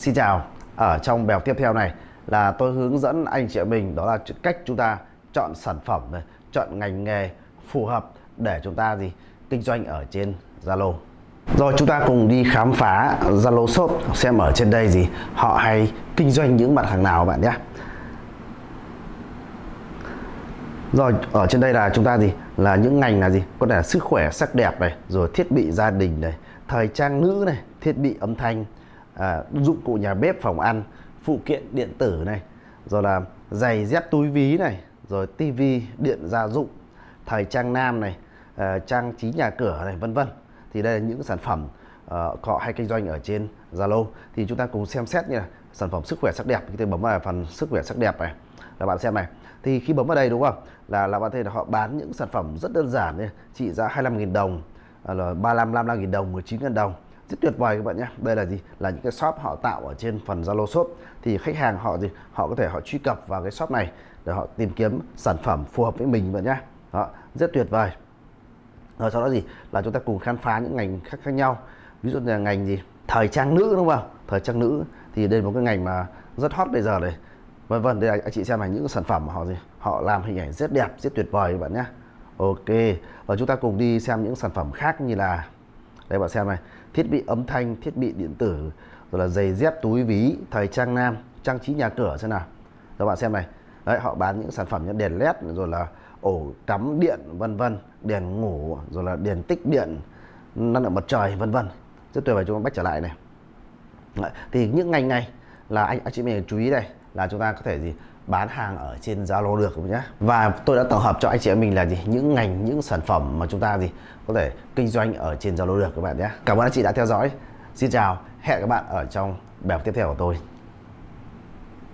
Xin chào, ở trong bài học tiếp theo này là tôi hướng dẫn anh chị mình đó là cách chúng ta chọn sản phẩm này, chọn ngành nghề phù hợp để chúng ta gì kinh doanh ở trên Zalo. Rồi chúng ta cùng đi khám phá Zalo Shop xem ở trên đây gì họ hay kinh doanh những mặt hàng nào bạn nhé. Rồi ở trên đây là chúng ta gì là những ngành là gì có thể là sức khỏe sắc đẹp này rồi thiết bị gia đình này thời trang nữ này thiết bị âm thanh à, dụng cụ nhà bếp phòng ăn phụ kiện điện tử này rồi là giày dép túi ví này rồi tivi điện gia dụng thời trang nam này à, trang trí nhà cửa này vân vân. Thì đây là những sản phẩm uh, họ hay kinh doanh ở trên Zalo. Thì chúng ta cùng xem xét nha sản phẩm sức khỏe sắc đẹp. Thì bấm vào phần sức khỏe sắc đẹp này là bạn xem này. Thì khi bấm vào đây đúng không? Là là bạn thấy là họ bán những sản phẩm rất đơn giản này trị giá 25.000 đồng là 35 55.000 đồng 19.000 đồng rất tuyệt vời các bạn nhé. Đây là gì? Là những cái shop họ tạo ở trên phần Zalo shop. Thì khách hàng họ gì họ có thể họ truy cập vào cái shop này để họ tìm kiếm sản phẩm phù hợp với mình các bạn nhé. Đó, rất tuyệt vời. Rồi sau đó gì? Là chúng ta cùng khám phá những ngành khác khác nhau. Ví dụ như là ngành gì? Thời trang nữ, đúng không? Thời trang nữ. Thì đây là một cái ngành mà rất hot bây giờ này. Vân vân, đây là anh chị xem là những sản phẩm mà họ gì? Họ làm hình ảnh rất đẹp, rất tuyệt vời các bạn nhé. Ok, và chúng ta cùng đi xem những sản phẩm khác như là đây, bạn xem này. Thiết bị âm thanh, thiết bị điện tử, rồi là giày dép, túi, ví, thời trang nam, trang trí nhà cửa, xem nào. Các bạn xem này. Đấy, họ bán những sản phẩm như đèn led, rồi là ổ cắm điện, vân vân, đèn ngủ, rồi là đèn tích điện, năng lượng mặt trời, vân vân. Rất tuyệt vời, chúng ta bắt trở lại này. Đấy. thì những ngành này là anh anh chị mình chú ý đây, là chúng ta có thể gì? Bán hàng ở trên Zalo được nhé và tôi đã tổng hợp cho anh chị em mình là gì? Những ngành, những sản phẩm mà chúng ta gì có thể kinh doanh ở trên Zalo được các bạn nhé cảm ơn anh chị đã theo dõi. Xin chào, hẹn các bạn ở trong bài học tiếp theo của tôi.